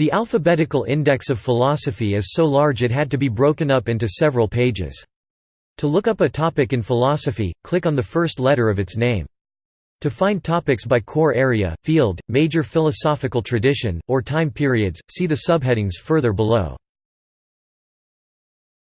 The alphabetical index of philosophy is so large it had to be broken up into several pages. To look up a topic in philosophy, click on the first letter of its name. To find topics by core area, field, major philosophical tradition, or time periods, see the subheadings further below.